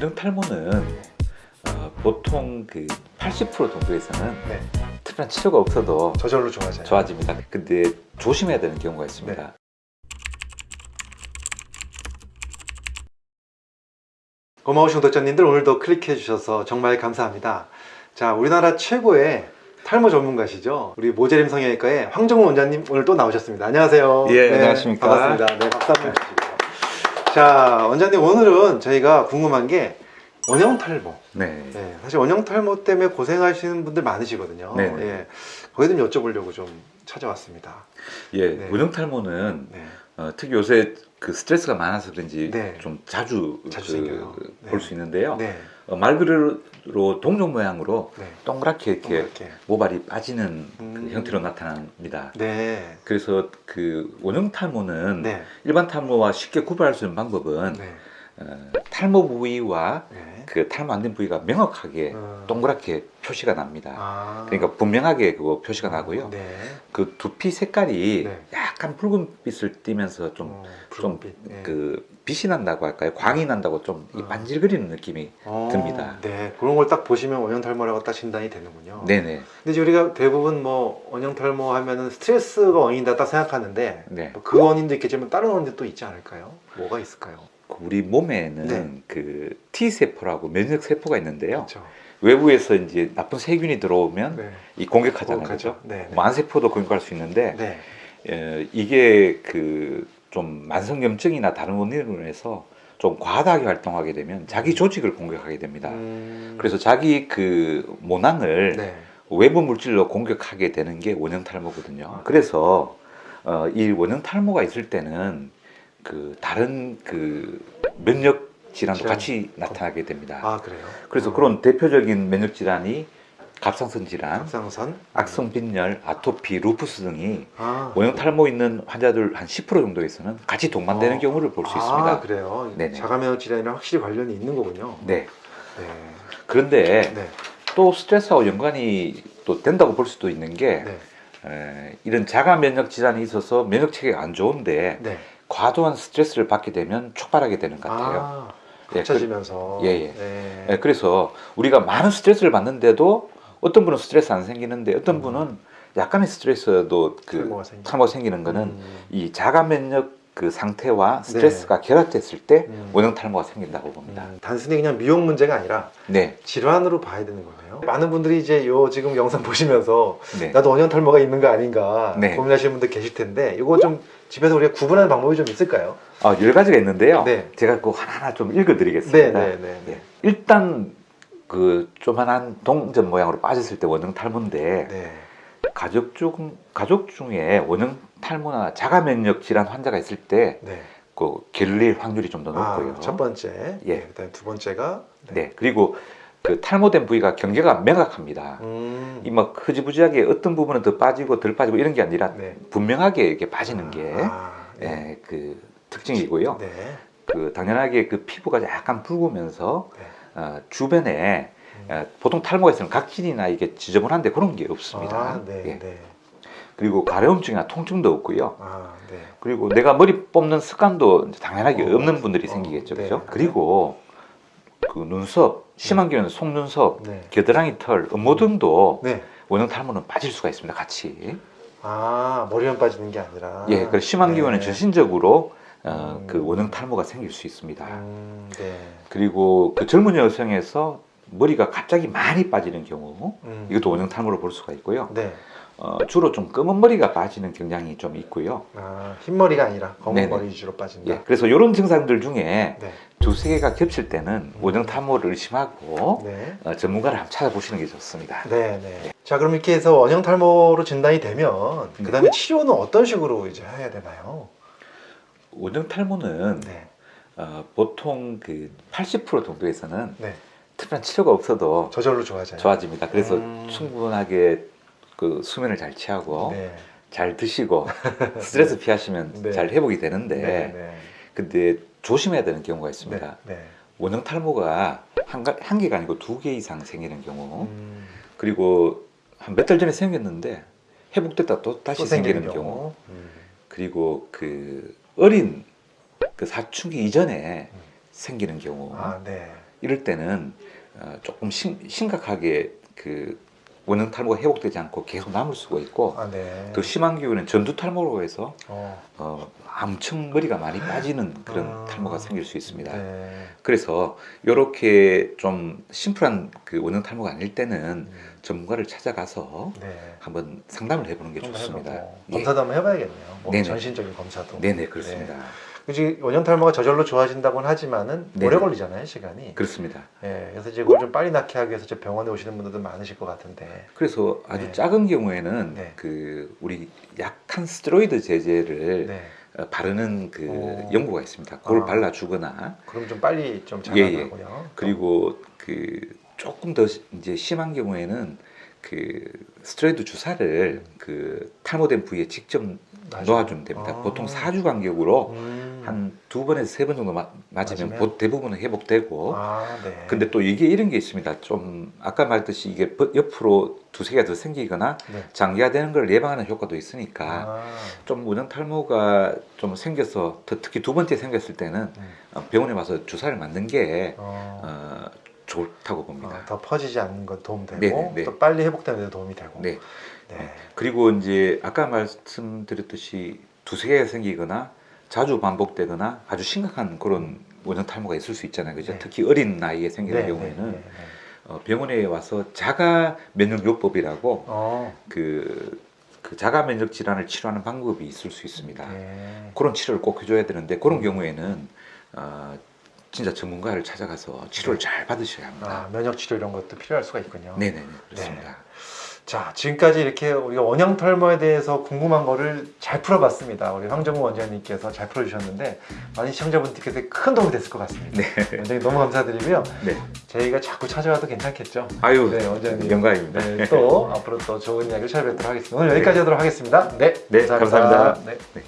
원형 탈모는 어, 보통 그 80% 정도에서는 네. 특별한 치료가 없어도 저절로 좋아져요. 좋아집니다. 근데 조심해야 되는 경우가 있습니다. 네. 고마우신 구독자님들 오늘도 클릭해 주셔서 정말 감사합니다. 자, 우리나라 최고의 탈모 전문가시죠. 우리 모재림 성형외과의 황정훈 원장님 오늘 또 나오셨습니다. 안녕하세요. 예, 안녕하십니까. 반갑습니다. 네, 박수 한번 주시고요. 자, 원장님 오늘은 저희가 궁금한 게 원형 탈모. 네. 네, 사실 원형 탈모 때문에 고생하시는 분들 많으시거든요. 네, 네. 예, 거기 좀 여쭤보려고 좀 찾아왔습니다. 예, 네. 원형 탈모는 네. 어, 특히 요새 그 스트레스가 많아서 그런지 네. 좀 자주, 자주 생겨요. 네. 볼수 있는데요. 네. 어, 말 그대로 동종 모양으로 네. 동그랗게 이렇게 이렇게. 모발이 빠지는 음. 그 형태로 나타납니다. 네. 그래서 그 원형 탈모는 네. 일반 탈모와 쉽게 구별할 수 있는 방법은 네. 어, 탈모 부위와 네. 그 탈모 안 된 부위가 명확하게 어. 동그랗게 표시가 납니다. 아. 그러니까 분명하게 그거 표시가 나고요. 네. 그 두피 색깔이 네. 약간 붉은빛을 띠면서 좀 어, 좀 붉은빛. 네. 그 빛이 난다고 할까요? 광이 난다고 좀이 어. 반질거리는 느낌이 어, 듭니다. 네. 그런 걸 딱 보시면 원형 탈모라고 딱 진단이 되는군요. 네네. 근데 이제 우리가 대부분 뭐 원형 탈모 하면은 스트레스가 원인이다 딱 생각하는데 네. 뭐그 원인도 있겠지만 다른 원인도 또 있지 않을까요? 뭐가 있을까요? 우리 몸에는 네. 그 T 세포라고 면역 세포가 있는데요. 그렇죠. 외부에서 이제 나쁜 세균이 들어오면 네. 이 공격하잖아요. 그죠? 네. 네. 만세포도 공격할 수 있는데 네. 에, 이게 그 좀 만성염증이나 다른 원인으로 인해서 좀 과다하게 활동하게 되면 자기 조직을 공격하게 됩니다. 음. 그래서 자기 그 모낭을 네. 외부 물질로 공격하게 되는 게 원형 탈모거든요. 아. 그래서 어, 이 원형 탈모가 있을 때는 그 다른 그 면역 질환도 질환. 같이 나타나게 됩니다. 아 그래요? 그래서 어. 그런 대표적인 면역 질환이 갑상선 질환, 갑상선, 악성 빈혈, 아토피, 루푸스 등이 아, 원형 탈모 있는 환자들 한 10% 정도에서는 같이 동반되는 어. 경우를 볼수 아, 있습니다. 그래요. 네네. 자가면역 질환이랑 확실히 관련이 있는 거군요. 네. 네. 그런데 네. 또 스트레스하고 연관이 또 된다고 볼 수도 있는 게 네. 에, 이런 자가 면역 질환이 있어서 면역 체계가 안 좋은데 네. 과도한 스트레스를 받게 되면 촉발하게 되는 것 같아요. 아, 예, 합쳐지면서. 예, 예. 네. 예, 그래서 우리가 많은 스트레스를 받는데도 어떤 분은 스트레스 안 생기는데 어떤 음. 분은 약간의 스트레스도 그 탈모가 생기는 거는 음. 이 자가 면역 그 상태와 스트레스가 결합됐을 때 음. 원형 탈모가 생긴다고 봅니다. 음, 단순히 그냥 미용 문제가 아니라 네, 질환으로 봐야 되는 거네요. 많은 분들이 이제 요 지금 영상 보시면서 네. 나도 원형 탈모가 있는 거 아닌가 네. 고민하시는 분들 계실 텐데 이거 좀 집에서 우리가 구분하는 방법이 좀 있을까요? 아, 여러 가지가 있는데요. 네. 제가 그 하나하나 좀 읽어드리겠습니다. 네, 네, 네. 예. 일단 그 조만한 동전 모양으로 빠졌을 때 원형 탈모인데 네. 가족 중 가족 중에 원형 탈모나 자가 면역 질환 환자가 있을 때 네. 그 결릴 확률이 좀 더 높고요. 아, 첫 번째. 예. 네, 그다음에 두 번째가 네. 그리고 그 탈모된 부위가 경계가 명확합니다. 음. 이막 흐지부지하게 어떤 부분은 더 빠지고 덜 빠지고 이런 게 아니라 네. 분명하게 이렇게 빠지는 게 아, 네. 예, 그 특징이고요. 네. 그 당연하게 그 피부가 약간 붉으면서 네. 어, 주변에 음. 어, 보통 탈모가 있으면 각질이나 이게 지저분한데 그런 게 없습니다. 아, 네, 예. 네. 그리고 가려움증이나 통증도 없고요. 아, 네. 그리고 내가 머리 뽑는 습관도 당연하게 어, 없는 분들이 어, 생기겠죠, 네. 그죠? 그리고 그 눈썹, 심한 경우는 속눈썹, 네. 겨드랑이 털, 음모 등도 네. 원형 탈모는 빠질 수가 있습니다, 같이. 아, 머리만 빠지는 게 아니라. 예, 그래서 심한 네. 경우는 전신적으로 어, 음. 그 원형 탈모가 생길 수 있습니다. 음, 네. 그리고 그 젊은 여성에서 머리가 갑자기 많이 빠지는 경우 음. 이것도 원형 탈모로 볼 수가 있고요. 네. 어, 주로 좀 검은 머리가 빠지는 경향이 좀 있고요. 아, 흰머리가 아니라 검은 네네. 머리 위주로 빠진다. 예, 그래서 이런 증상들 중에 네. 두세 개가 겹칠 때는 원형 탈모를 의심하고 네. 어, 전문가를 한번 찾아보시는 게 좋습니다. 네, 네. 자, 그럼 이렇게 해서 원형 탈모로 진단이 되면 네. 그다음에 치료는 어떤 식으로 이제 해야 되나요? 원형 탈모는 네. 어, 보통 그 80% 정도에서는 네. 특별한 치료가 없어도 저절로 좋아져요. 좋아집니다. 그래서 음. 충분하게 그 수면을 잘 취하고 네. 잘 드시고 스트레스 피하시면 네. 잘 회복이 되는데 네, 네. 근데 조심해야 되는 경우가 있습니다. 네. 네. 원형 탈모가 한, 가- 한 개가 아니고 두 개 이상 생기는 경우 음, 그리고 한 몇 달 전에 생겼는데 회복됐다 또 다시 또 생기는 생기는 경우, 음. 그리고 그 어린 그 사춘기 이전에 음. 생기는 경우 아, 네. 이럴 때는 어, 조금 심, 심각하게 그 원형 탈모가 회복되지 않고 계속 남을 수가 있고 아, 네. 더 심한 경우는 전두 탈모로 해서 어, 어, 엄청 머리가 많이 빠지는 그런 아. 탈모가 생길 수 있습니다. 네. 그래서 이렇게 좀 심플한 그 원형 탈모가 아닐 때는 음, 전문가를 찾아가서 네. 한번 상담을 해보는 게좀 좋습니다. 예. 검사도 한번 해봐야겠네요. 뭐. 전신적인 검사도. 네네 그렇습니다. 그지 원형 탈모가 저절로 좋아진다고는 하지만은 네네. 오래 걸리잖아요 시간이. 그렇습니다. 예, 그래서 이제 그걸 좀 빨리 낫게 하기 위해서 병원에 오시는 분들도 많으실 것 같은데. 그래서 아주 네. 작은 경우에는 네. 그 우리 약한 스테로이드 제제를 네. 어, 바르는 그 오. 연고가 있습니다. 그걸 아. 발라주거나 그럼 좀 빨리 좀 예, 예. 자라나군요. 그리고 그 조금 더 시- 이제 심한 경우에는 그 스테로이드 주사를 그 탈모된 부위에 직접 놔줘요? 놓아주면 됩니다. 아. 보통 4주 간격으로 음. 한 두 번에서 세 번 정도 마- 맞으면 맞으면? 보- 대부분은 회복되고 아, 네. 뭐 근데 또 이게 이런 게 있습니다. 좀 아까 말했듯이 이게 버- 옆으로 두세 개가 더 생기거나 네. 장기화되는 걸 예방하는 효과도 있으니까 아, 좀 원형 탈모가 좀 생겨서 더 특히 두 번째 생겼을 때는 음. 어, 병원에 와서 주사를 맞는 게 어, 어, 좋다고 봅니다. 어, 더 퍼지지 않는 것 도움 되고 네, 네. 또 빨리 회복되는 데 도움이 되고. 네. 네. 그리고 이제 아까 말씀드렸듯이 두세 개가 생기거나 자주 반복되거나 아주 심각한 그런 원형 탈모가 있을 수 있잖아요. 그죠? 네. 특히 어린 나이에 생기는 네, 경우에는 네, 네, 네. 어, 병원에 와서 자가 면역요법이라고 어, 그, 그 자가 면역 질환을 치료하는 방법이 있을 수 있습니다. 네. 그런 치료를 꼭 해줘야 되는데 그런 음. 경우에는 어, 진짜 전문가를 찾아가서 치료를 잘 받으셔야 합니다. 아, 면역 치료 이런 것도 필요할 수가 있군요. 네네네 그렇습니다. 자, 지금까지 이렇게 우리가 원형 탈모에 대해서 궁금한 거를 잘 풀어봤습니다. 우리 황정우 원장님께서 잘 풀어주셨는데 많은 시청자분들께서 큰 도움이 됐을 것 같습니다. 네. 원장님 너무 감사드리고요. 네. 저희가 자꾸 찾아와도 괜찮겠죠? 아유 네, 원장님. 영광입니다. 네, 또 앞으로 또 좋은 이야기를 찾아뵙도록 하겠습니다. 오늘 여기까지 하도록 하겠습니다. 네, 네, 감사합니다. 네. 네.